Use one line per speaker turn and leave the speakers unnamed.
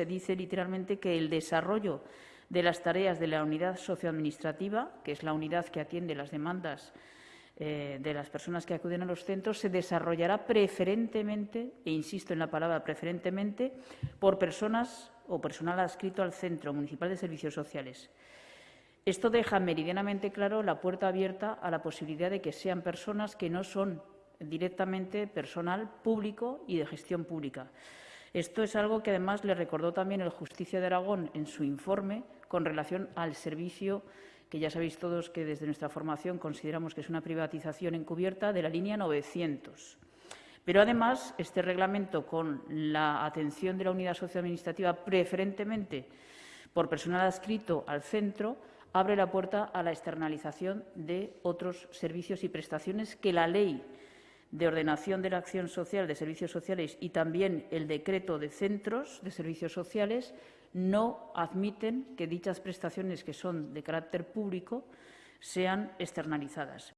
Se dice literalmente que el desarrollo de las tareas de la unidad socioadministrativa, que es la unidad que atiende las demandas eh, de las personas que acuden a los centros, se desarrollará preferentemente, e insisto en la palabra preferentemente, por personas o personal adscrito al Centro Municipal de Servicios Sociales. Esto deja meridianamente claro la puerta abierta a la posibilidad de que sean personas que no son directamente personal público y de gestión pública. Esto es algo que además le recordó también el Justicia de Aragón en su informe con relación al servicio que ya sabéis todos que desde nuestra formación consideramos que es una privatización encubierta de la línea 900. Pero además, este reglamento, con la atención de la unidad socioadministrativa preferentemente por personal adscrito al centro, abre la puerta a la externalización de otros servicios y prestaciones que la ley de ordenación de la acción social de servicios sociales y también el decreto de centros de servicios sociales no admiten que dichas prestaciones que son de carácter público sean externalizadas.